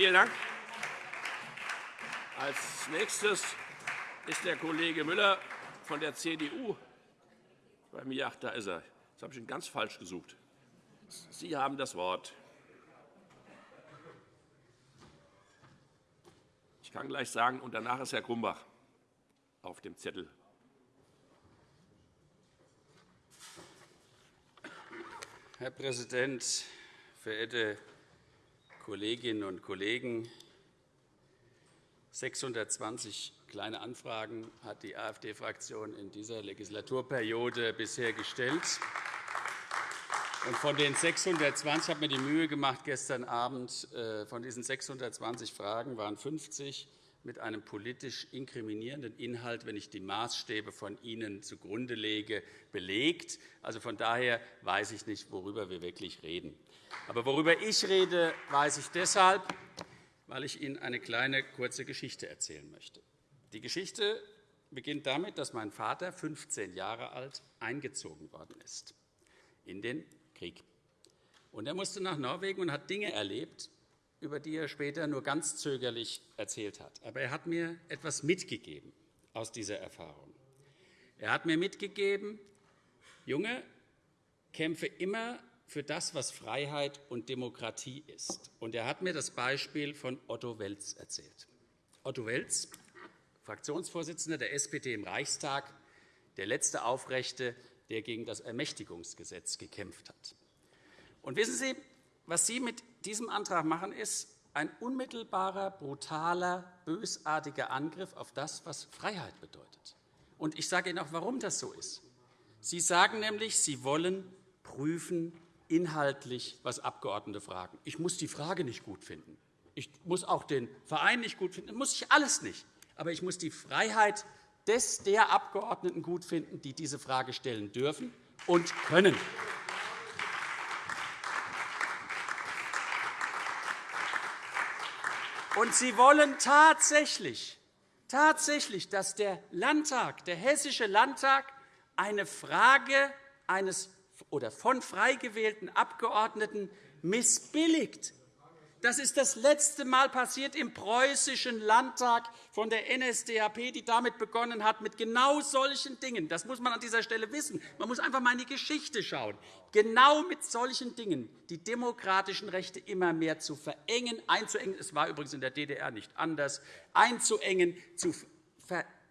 Vielen Dank. Als nächstes ist der Kollege Müller von der CDU bei mir. Ach, da ist er. Jetzt habe ich ihn ganz falsch gesucht. Sie haben das Wort. Ich kann gleich sagen, und danach ist Herr Grumbach auf dem Zettel. Herr Präsident, verehrte Kolleginnen und Kollegen! 620 Kleine Anfragen hat die AfD-Fraktion in dieser Legislaturperiode bisher gestellt. von den 620 habe mir die Mühe gemacht, gestern Abend äh, von diesen 620 Fragen waren 50 mit einem politisch inkriminierenden Inhalt, wenn ich die Maßstäbe von Ihnen zugrunde lege, belegt. Also von daher weiß ich nicht, worüber wir wirklich reden. Aber worüber ich rede, weiß ich deshalb, weil ich Ihnen eine kleine, kurze Geschichte erzählen möchte. Die Geschichte beginnt damit, dass mein Vater 15 Jahre alt eingezogen worden ist in den Krieg. Und er musste nach Norwegen und hat Dinge erlebt, über die er später nur ganz zögerlich erzählt hat. Aber er hat mir etwas mitgegeben aus dieser Erfahrung. Er hat mir mitgegeben, Junge, kämpfe immer für das, was Freiheit und Demokratie ist. Und er hat mir das Beispiel von Otto Welz erzählt. Otto Welz, Fraktionsvorsitzender der SPD im Reichstag, der letzte Aufrechte, der gegen das Ermächtigungsgesetz gekämpft hat. Und wissen Sie, was Sie mit diesem Antrag machen, ist ein unmittelbarer, brutaler, bösartiger Angriff auf das, was Freiheit bedeutet. Und ich sage Ihnen auch, warum das so ist. Sie sagen nämlich, Sie wollen prüfen inhaltlich, was Abgeordnete fragen. Ich muss die Frage nicht gut finden. Ich muss auch den Verein nicht gut finden. Das muss ich alles nicht. Aber ich muss die Freiheit des der Abgeordneten gut finden, die diese Frage stellen dürfen und können. Und Sie wollen tatsächlich, tatsächlich, dass der Landtag, der Hessische Landtag, eine Frage eines oder von frei gewählten Abgeordneten missbilligt. Das ist das letzte Mal passiert im Preußischen Landtag von der NSDAP, die damit begonnen hat, mit genau solchen Dingen. Das muss man an dieser Stelle wissen. Man muss einfach einmal in die Geschichte schauen. Genau mit solchen Dingen die demokratischen Rechte immer mehr zu verengen, einzuengen. Es war übrigens in der DDR nicht anders. Einzuengen, zu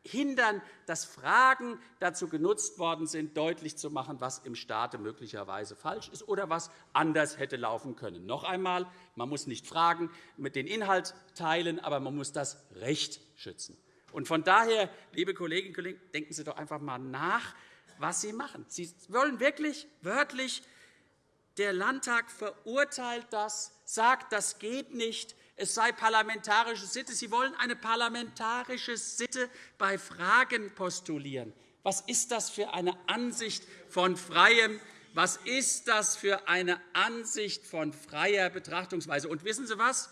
hindern, dass Fragen dazu genutzt worden sind, deutlich zu machen, was im Staate möglicherweise falsch ist oder was anders hätte laufen können. Noch einmal, man muss nicht Fragen mit den Inhalt teilen, aber man muss das Recht schützen. von daher, liebe Kolleginnen und Kollegen, denken Sie doch einfach einmal nach, was Sie machen. Sie wollen wirklich wörtlich, der Landtag verurteilt das, sagt, das geht nicht, es sei parlamentarische Sitte. Sie wollen eine parlamentarische Sitte bei Fragen postulieren. Was ist das für eine Ansicht von freiem was ist das für eine Ansicht von freier Betrachtungsweise? Und wissen Sie was,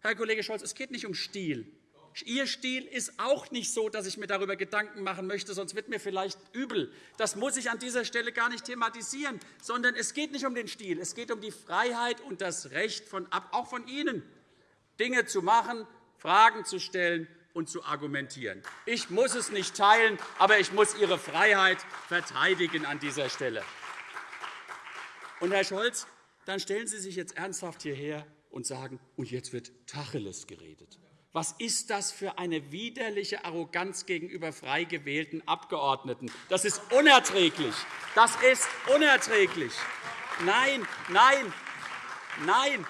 Herr Kollege Scholz, es geht nicht um Stil. Ihr Stil ist auch nicht so, dass ich mir darüber Gedanken machen möchte, sonst wird mir vielleicht übel. Das muss ich an dieser Stelle gar nicht thematisieren, sondern es geht nicht um den Stil. Es geht um die Freiheit und das Recht von, auch von Ihnen, Dinge zu machen, Fragen zu stellen und zu argumentieren. Ich muss es nicht teilen, aber ich muss Ihre Freiheit verteidigen an dieser Stelle. Und, Herr Scholz, dann stellen Sie sich jetzt ernsthaft hierher und sagen, und jetzt wird Tacheles geredet. Was ist das für eine widerliche Arroganz gegenüber frei gewählten Abgeordneten? Das ist unerträglich. Das ist unerträglich. Nein, nein, nein.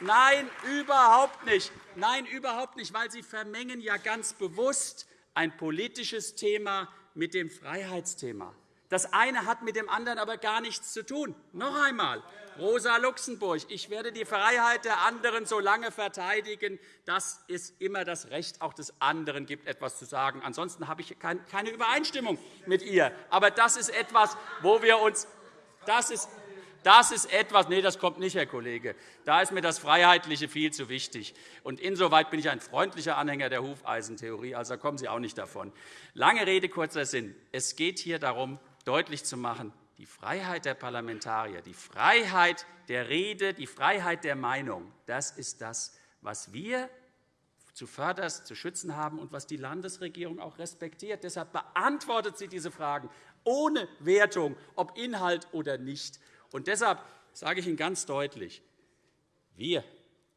Nein, überhaupt nicht. Nein, überhaupt nicht, weil Sie vermengen ja ganz bewusst ein politisches Thema mit dem Freiheitsthema. Das eine hat mit dem anderen aber gar nichts zu tun. Noch einmal, Rosa Luxemburg, ich werde die Freiheit der anderen so lange verteidigen, dass es immer das Recht auch des anderen gibt, etwas zu sagen. Ansonsten habe ich keine Übereinstimmung mit ihr. Aber das ist etwas, wo wir uns das ist das ist etwas, nee, das kommt nicht, Herr Kollege. Da ist mir das Freiheitliche viel zu wichtig. Und insoweit bin ich ein freundlicher Anhänger der Hufeisentheorie, also kommen Sie auch nicht davon. Lange Rede, kurzer Sinn. Es geht hier darum, deutlich zu machen, die Freiheit der Parlamentarier, die Freiheit der Rede, die Freiheit der Meinung, das ist das, was wir zuvörderst zu schützen haben und was die Landesregierung auch respektiert. Deshalb beantwortet sie diese Fragen ohne Wertung, ob Inhalt oder nicht. Und deshalb sage ich Ihnen ganz deutlich, wir,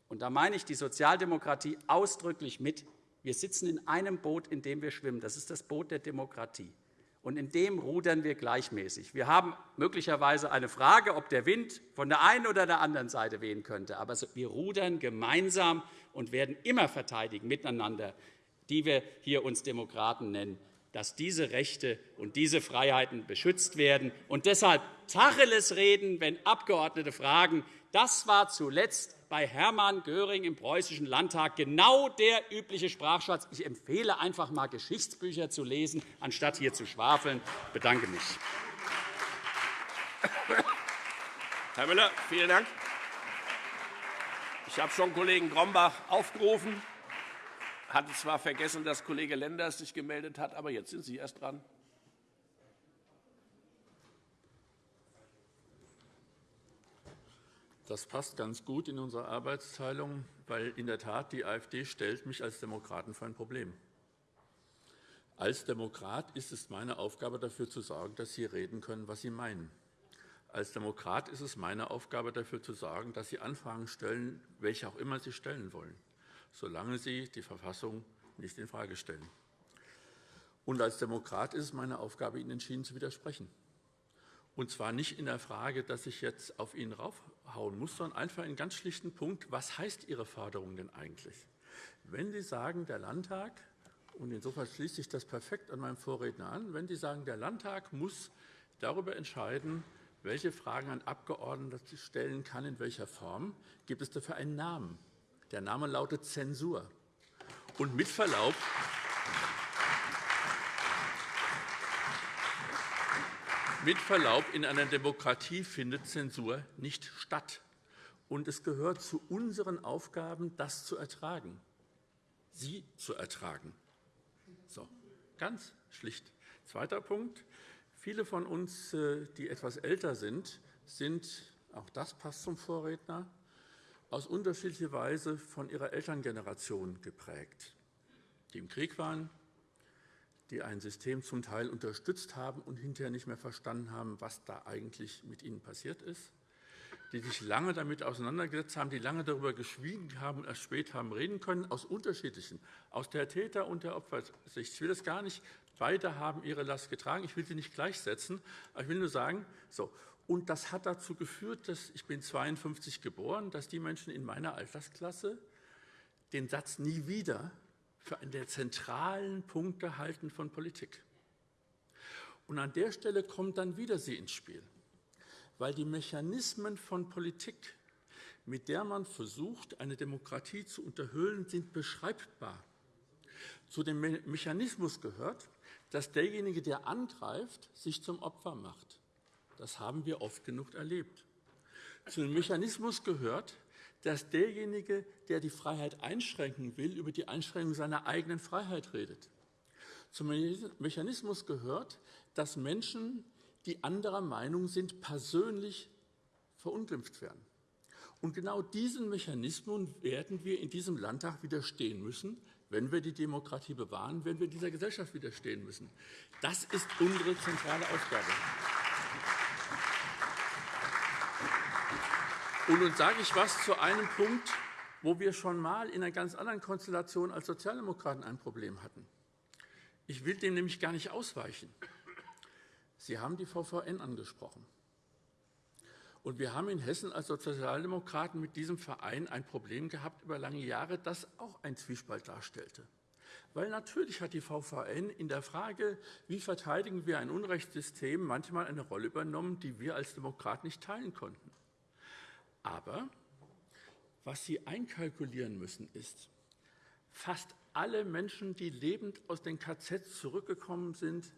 und da meine ich die Sozialdemokratie ausdrücklich mit, wir sitzen in einem Boot, in dem wir schwimmen. Das ist das Boot der Demokratie. Und in dem rudern wir gleichmäßig. Wir haben möglicherweise eine Frage, ob der Wind von der einen oder der anderen Seite wehen könnte. Aber wir rudern gemeinsam und werden immer verteidigen miteinander, die wir hier uns Demokraten nennen, dass diese Rechte und diese Freiheiten beschützt werden. Und deshalb Tacheles reden, wenn Abgeordnete fragen. Das war zuletzt bei Hermann Göring im Preußischen Landtag genau der übliche Sprachschatz. Ich empfehle einfach einmal Geschichtsbücher zu lesen, anstatt hier zu schwafeln. Ich bedanke mich. Herr Müller, vielen Dank. Ich habe schon Kollegen Grombach aufgerufen hatte zwar vergessen, dass Kollege Lenders sich gemeldet hat, aber jetzt sind Sie erst dran. Das passt ganz gut in unsere Arbeitsteilung, weil in der Tat die AfD stellt mich als Demokraten vor ein Problem. Als Demokrat ist es meine Aufgabe, dafür zu sorgen, dass Sie reden können, was Sie meinen. Als Demokrat ist es meine Aufgabe, dafür zu sorgen, dass Sie Anfragen stellen, welche auch immer Sie stellen wollen solange sie die Verfassung nicht infrage stellen. Und als Demokrat ist es meine Aufgabe, Ihnen entschieden zu widersprechen. Und zwar nicht in der Frage, dass ich jetzt auf Ihnen raufhauen muss, sondern einfach in ganz schlichten Punkt, was heißt Ihre Forderung denn eigentlich? Wenn Sie sagen, der Landtag, und insofern schließt sich das perfekt an meinem Vorredner an, wenn Sie sagen, der Landtag muss darüber entscheiden, welche Fragen ein Abgeordneter stellen kann, in welcher Form, gibt es dafür einen Namen. Der Name lautet Zensur. Und mit Verlaub, mit Verlaub, in einer Demokratie findet Zensur nicht statt. Und es gehört zu unseren Aufgaben, das zu ertragen, sie zu ertragen. So, ganz schlicht. Zweiter Punkt. Viele von uns, äh, die etwas älter sind, sind, auch das passt zum Vorredner, aus unterschiedlicher Weise von ihrer Elterngeneration geprägt, die im Krieg waren, die ein System zum Teil unterstützt haben und hinterher nicht mehr verstanden haben, was da eigentlich mit ihnen passiert ist, die sich lange damit auseinandergesetzt haben, die lange darüber geschwiegen haben und erst spät haben reden können, aus unterschiedlichen, aus der Täter- und der Opfersicht. Ich will das gar nicht, beide haben ihre Last getragen. Ich will sie nicht gleichsetzen, aber ich will nur sagen, so, und das hat dazu geführt, dass ich bin 52 geboren, dass die Menschen in meiner Altersklasse den Satz nie wieder für einen der zentralen Punkte halten von Politik. Und an der Stelle kommt dann wieder sie ins Spiel weil die Mechanismen von Politik, mit der man versucht, eine Demokratie zu unterhöhlen, sind beschreibbar. Zu dem Mechanismus gehört, dass derjenige, der angreift, sich zum Opfer macht. Das haben wir oft genug erlebt. Zu dem Mechanismus gehört, dass derjenige, der die Freiheit einschränken will, über die Einschränkung seiner eigenen Freiheit redet. Zum Mechanismus gehört, dass Menschen die anderer Meinung sind, persönlich verunglimpft werden. Und genau diesen Mechanismen werden wir in diesem Landtag widerstehen müssen, wenn wir die Demokratie bewahren, wenn wir dieser Gesellschaft widerstehen müssen. Das ist unsere zentrale Aufgabe. Und nun sage ich etwas zu einem Punkt, wo wir schon einmal in einer ganz anderen Konstellation als Sozialdemokraten ein Problem hatten. Ich will dem nämlich gar nicht ausweichen. Sie haben die VVN angesprochen. Und wir haben in Hessen als Sozialdemokraten mit diesem Verein ein Problem gehabt über lange Jahre, das auch ein Zwiespalt darstellte. Weil natürlich hat die VVN in der Frage, wie verteidigen wir ein Unrechtssystem, manchmal eine Rolle übernommen, die wir als Demokraten nicht teilen konnten. Aber was Sie einkalkulieren müssen, ist, fast alle Menschen, die lebend aus den KZ zurückgekommen sind,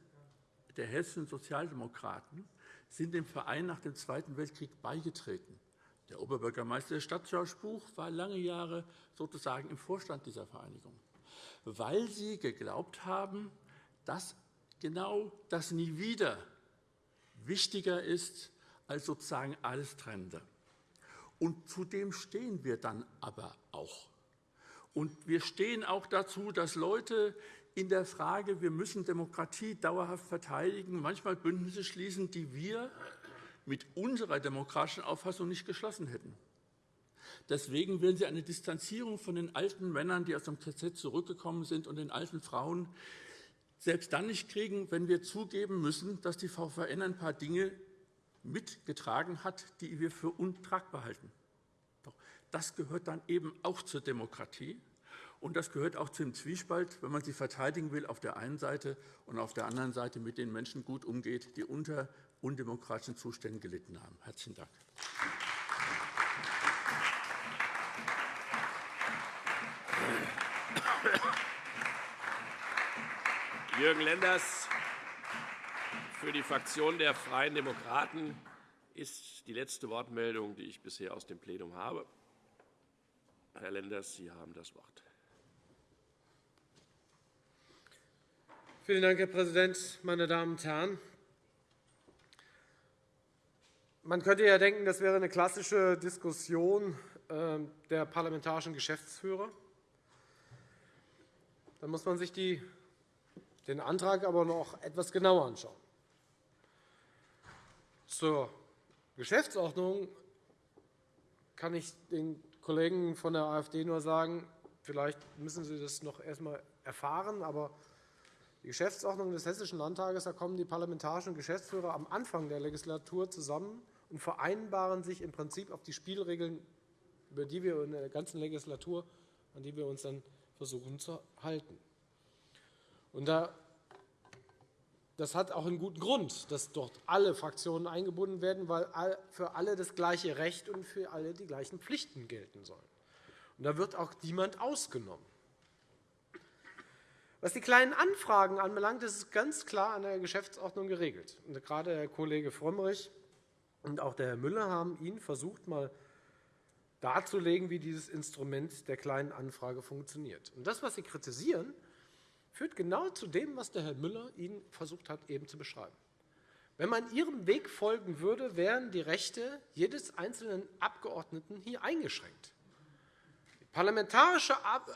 der hessischen Sozialdemokraten sind dem Verein nach dem Zweiten Weltkrieg beigetreten. Der Oberbürgermeister der Stadt George Buch war lange Jahre sozusagen im Vorstand dieser Vereinigung, weil sie geglaubt haben, dass genau das Nie wieder wichtiger ist als sozusagen alles Trennende. Und zudem stehen wir dann aber auch. Und wir stehen auch dazu, dass Leute, in der Frage, wir müssen Demokratie dauerhaft verteidigen, manchmal Bündnisse schließen, die wir mit unserer demokratischen Auffassung nicht geschlossen hätten. Deswegen werden Sie eine Distanzierung von den alten Männern, die aus dem KZ zurückgekommen sind, und den alten Frauen selbst dann nicht kriegen, wenn wir zugeben müssen, dass die VVN ein paar Dinge mitgetragen hat, die wir für untragbar halten. Doch das gehört dann eben auch zur Demokratie. Und das gehört auch zum Zwiespalt, wenn man sie verteidigen will auf der einen Seite und auf der anderen Seite mit den Menschen gut umgeht, die unter undemokratischen Zuständen gelitten haben. Herzlichen Dank. Jürgen Lenders für die Fraktion der Freien Demokraten ist die letzte Wortmeldung, die ich bisher aus dem Plenum habe. Herr Lenders, Sie haben das Wort. Vielen Dank, Herr Präsident, meine Damen und Herren! Man könnte ja denken, das wäre eine klassische Diskussion ähm, der parlamentarischen Geschäftsführer. Dann muss man sich den Antrag aber noch etwas genauer anschauen. Zur Geschäftsordnung kann ich den Kollegen von der AfD nur sagen, vielleicht müssen Sie das noch erst einmal erfahren, aber die Geschäftsordnung des Hessischen Landtages, da kommen die parlamentarischen Geschäftsführer am Anfang der Legislatur zusammen und vereinbaren sich im Prinzip auf die Spielregeln, über die wir in der ganzen Legislatur, an die wir uns dann versuchen zu halten. Und das hat auch einen guten Grund, dass dort alle Fraktionen eingebunden werden, weil für alle das gleiche Recht und für alle die gleichen Pflichten gelten sollen. Und da wird auch niemand ausgenommen. Was die kleinen Anfragen anbelangt, ist es ganz klar an der Geschäftsordnung geregelt. Und gerade Herr Kollege Frömmrich und auch der Herr Müller haben Ihnen versucht, mal darzulegen, wie dieses Instrument der kleinen Anfrage funktioniert. Und das, was Sie kritisieren, führt genau zu dem, was der Herr Müller Ihnen versucht hat, eben zu beschreiben. Wenn man Ihrem Weg folgen würde, wären die Rechte jedes einzelnen Abgeordneten hier eingeschränkt. Die parlamentarische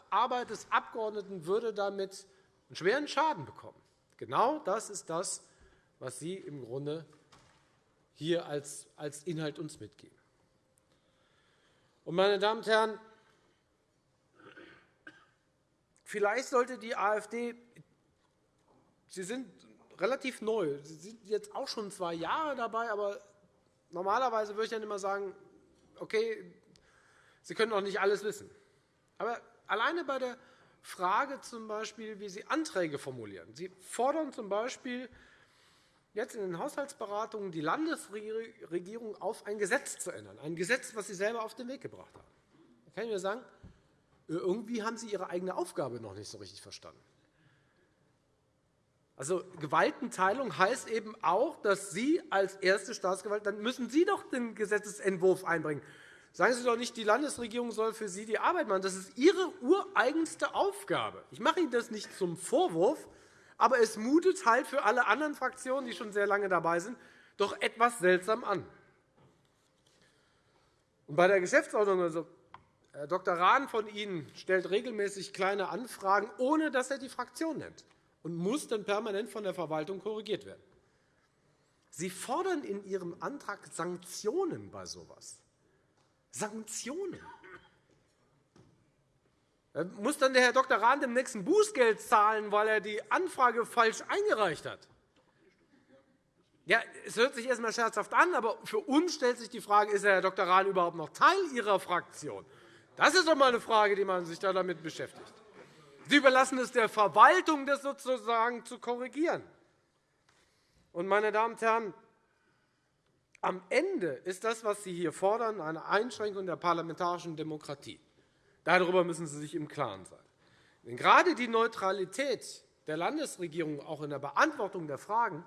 Arbeit des Abgeordneten würde damit einen schweren Schaden bekommen. Genau das ist das, was Sie im Grunde hier als Inhalt uns mitgeben. Meine Damen und Herren, vielleicht sollte die AfD Sie sind relativ neu. Sie sind jetzt auch schon zwei Jahre dabei, aber normalerweise würde ich dann immer sagen, okay, Sie können auch nicht alles wissen. Aber alleine bei der Frage, zum Beispiel, wie Sie Anträge formulieren. Sie fordern z. B. jetzt in den Haushaltsberatungen die Landesregierung auf, ein Gesetz zu ändern, ein Gesetz, das Sie selber auf den Weg gebracht haben. Da kann ich nur sagen, irgendwie haben Sie Ihre eigene Aufgabe noch nicht so richtig verstanden. Also Gewaltenteilung heißt eben auch, dass Sie als erste Staatsgewalt, dann müssen Sie doch den Gesetzentwurf einbringen. Sagen Sie doch nicht, die Landesregierung soll für Sie die Arbeit machen. Das ist Ihre ureigenste Aufgabe. Ich mache Ihnen das nicht zum Vorwurf, aber es mutet halt für alle anderen Fraktionen, die schon sehr lange dabei sind, doch etwas seltsam an. Und bei der Geschäftsordnung, also Herr Dr. Rahn von Ihnen stellt regelmäßig kleine Anfragen, ohne dass er die Fraktion nennt und muss dann permanent von der Verwaltung korrigiert werden. Sie fordern in Ihrem Antrag Sanktionen bei so etwas. Sanktionen. Muss dann der Herr Dr. Rahn dem nächsten Bußgeld zahlen, weil er die Anfrage falsch eingereicht hat? Ja, es hört sich erst einmal scherzhaft an, aber für uns stellt sich die Frage, ist Herr Dr. Rahn überhaupt noch Teil Ihrer Fraktion? Das ist doch einmal eine Frage, die man sich damit beschäftigt. Sie überlassen es der Verwaltung, das sozusagen zu korrigieren. Und, meine Damen und Herren, am Ende ist das, was Sie hier fordern, eine Einschränkung der parlamentarischen Demokratie. Darüber müssen Sie sich im Klaren sein. Denn gerade die Neutralität der Landesregierung auch in der Beantwortung der Fragen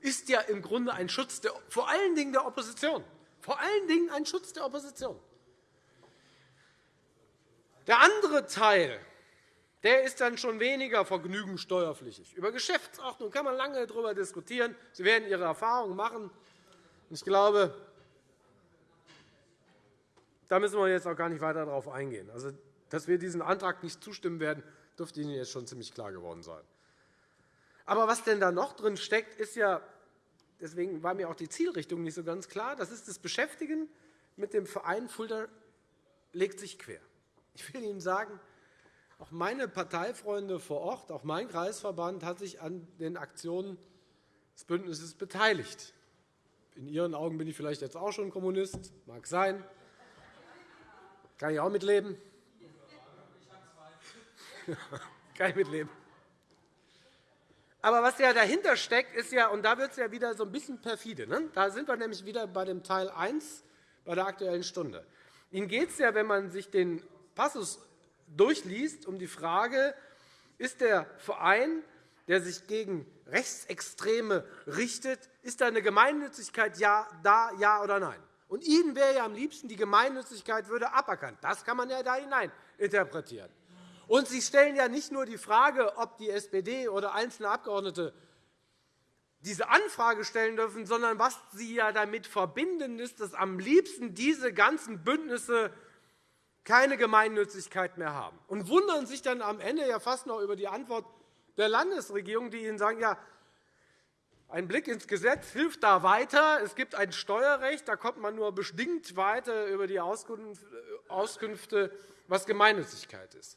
ist ja im Grunde ein Schutz der, vor allen Dingen der Opposition. Vor allen Dingen ein Schutz der Opposition. Der andere Teil der ist dann schon weniger vergnügend steuerpflichtig. Über Geschäftsordnung kann man lange darüber diskutieren. Sie werden Ihre Erfahrungen machen. Ich glaube, da müssen wir jetzt auch gar nicht weiter darauf eingehen. Also, dass wir diesem Antrag nicht zustimmen werden, dürfte Ihnen jetzt schon ziemlich klar geworden sein. Aber was denn da noch drin steckt, ist ja, deswegen war mir auch die Zielrichtung nicht so ganz klar, das ist das Beschäftigen mit dem Verein Fulda legt sich quer. Ich will Ihnen sagen, auch meine Parteifreunde vor Ort, auch mein Kreisverband hat sich an den Aktionen des Bündnisses beteiligt. In Ihren Augen bin ich vielleicht jetzt auch schon Kommunist, mag sein. Kann ich auch mitleben? *laughs* Kann ich mitleben. Aber was ja dahinter steckt, ist ja, und da wird es ja wieder so ein bisschen perfide. Ne? Da sind wir nämlich wieder bei dem Teil 1 bei der Aktuellen Stunde. Ihnen geht es ja, wenn man sich den Passus durchliest, um die Frage, ist der Verein, der sich gegen Rechtsextreme richtet, ist da eine Gemeinnützigkeit ja, da, ja oder nein? Und Ihnen wäre ja am liebsten, die Gemeinnützigkeit würde aberkannt. Das kann man ja da hinein interpretieren. Und Sie stellen ja nicht nur die Frage, ob die SPD oder einzelne Abgeordnete diese Anfrage stellen dürfen, sondern was Sie ja damit verbinden, ist, dass am liebsten diese ganzen Bündnisse keine Gemeinnützigkeit mehr haben und wundern sich dann am Ende ja fast noch über die Antwort der Landesregierung, die Ihnen sagen, ja, ein Blick ins Gesetz hilft da weiter. Es gibt ein Steuerrecht, da kommt man nur bedingt weiter über die Auskünfte, was Gemeinnützigkeit ist.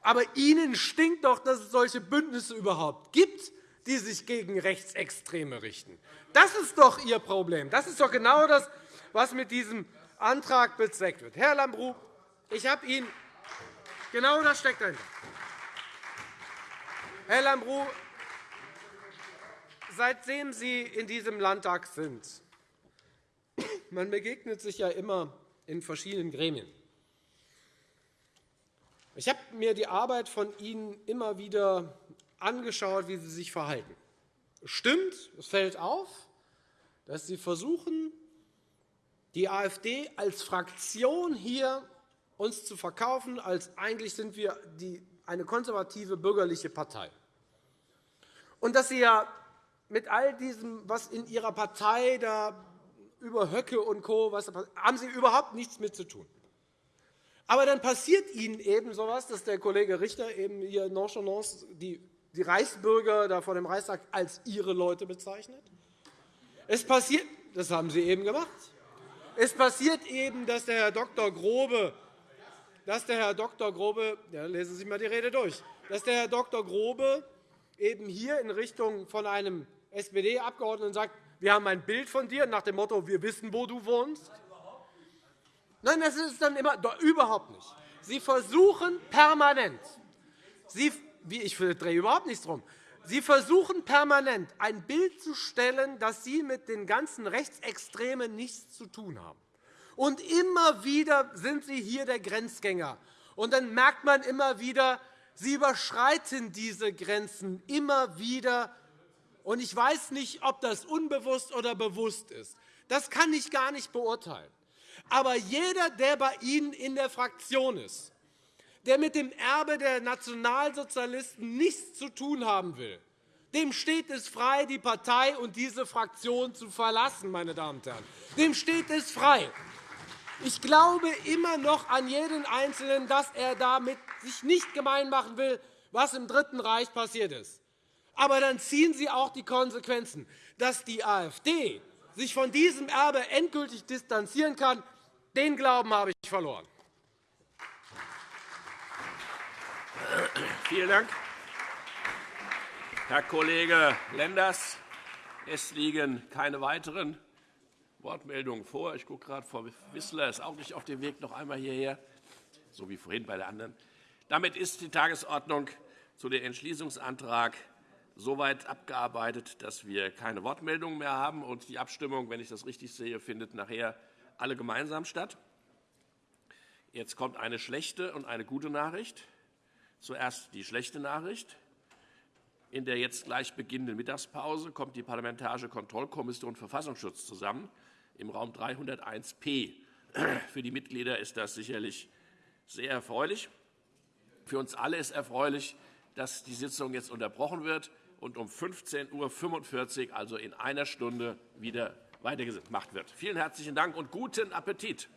Aber Ihnen stinkt doch, dass es solche Bündnisse überhaupt gibt, die sich gegen Rechtsextreme richten. Das ist doch Ihr Problem. Das ist doch genau das, was mit diesem Antrag bezweckt wird. Herr Lambrou, ich habe Ihnen genau das steckt dahinter. Herr Lambrou, seitdem Sie in diesem Landtag sind, man begegnet sich ja immer in verschiedenen Gremien. Ich habe mir die Arbeit von Ihnen immer wieder angeschaut, wie Sie sich verhalten. Es stimmt, es fällt auf, dass Sie versuchen, die AfD als Fraktion hier uns zu verkaufen, als eigentlich sind wir eine konservative bürgerliche Partei. Und dass Sie ja mit all diesem, was in Ihrer Partei da über Höcke und Co. Was, haben Sie überhaupt nichts mit zu tun. Aber dann passiert Ihnen eben so etwas, dass der Kollege Richter eben hier nonchalance die, die Reichsbürger da vor dem Reichstag als ihre Leute bezeichnet. Es passiert, das haben Sie eben gemacht. Es passiert eben, dass der Herr Dr. Grobe, dass der Herr Dr. Grobe ja, lesen Sie mal die Rede durch, dass der Herr Dr. Grobe eben hier in Richtung von einem SPD-Abgeordneten sagt, wir haben ein Bild von dir nach dem Motto, wir wissen, wo du wohnst. Nein, das ist dann immer überhaupt nicht. Sie versuchen permanent, Sie, ich drehe überhaupt nichts drum. Sie versuchen permanent, ein Bild zu stellen, dass Sie mit den ganzen Rechtsextremen nichts zu tun haben. Und immer wieder sind Sie hier der Grenzgänger. Und dann merkt man immer wieder, Sie überschreiten diese Grenzen immer wieder. Und ich weiß nicht, ob das unbewusst oder bewusst ist. Das kann ich gar nicht beurteilen. Aber jeder, der bei Ihnen in der Fraktion ist, der mit dem Erbe der Nationalsozialisten nichts zu tun haben will, dem steht es frei, die Partei und diese Fraktion zu verlassen. Meine Damen und Herren. Dem steht es frei. Ich glaube immer noch an jeden Einzelnen, dass er damit sich nicht gemein machen will, was im Dritten Reich passiert ist. Aber dann ziehen Sie auch die Konsequenzen. Dass die AfD sich von diesem Erbe endgültig distanzieren kann, den Glauben habe ich verloren. Vielen Dank. Herr Kollege Lenders, es liegen keine weiteren Wortmeldungen vor. Ich gucke gerade, Frau Wissler ist auch nicht auf dem Weg noch einmal hierher, so wie vorhin bei der anderen. Damit ist die Tagesordnung zu dem Entschließungsantrag soweit abgearbeitet, dass wir keine Wortmeldungen mehr haben. Und die Abstimmung, wenn ich das richtig sehe, findet nachher alle gemeinsam statt. Jetzt kommt eine schlechte und eine gute Nachricht. Zuerst die schlechte Nachricht. In der jetzt gleich beginnenden Mittagspause kommt die Parlamentarische Kontrollkommission Verfassungsschutz zusammen im Raum 301p. *clears throat* Für die Mitglieder ist das sicherlich sehr erfreulich. Für uns alle ist erfreulich, dass die Sitzung jetzt unterbrochen wird und um 15.45 Uhr, also in einer Stunde, wieder weitergemacht wird. Vielen herzlichen Dank und guten Appetit.